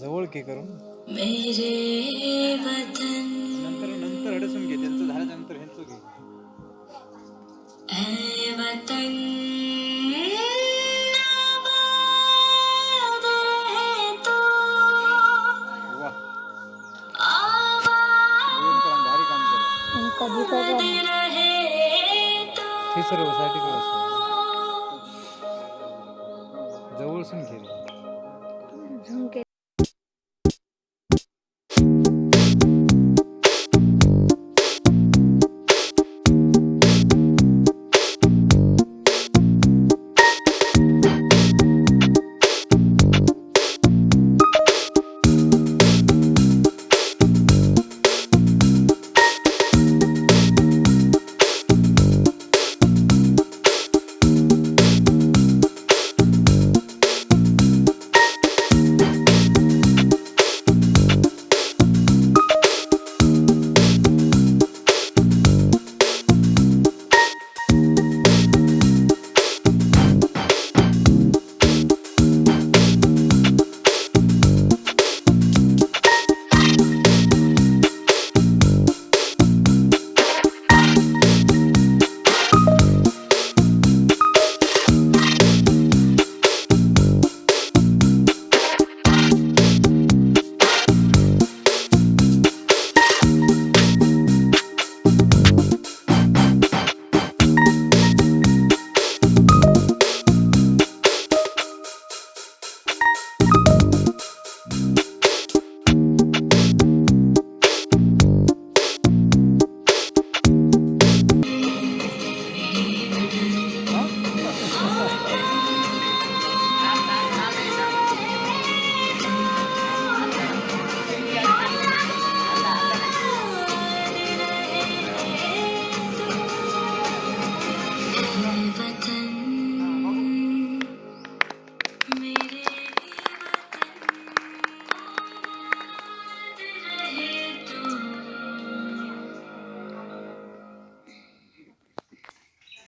जवळ के करून नंतर नंतर हडसून घे त्यांचं झाल्यानंतर ह्यांचं घे. काम कधी हे सर्वसाठी जवळसून घे. झुमके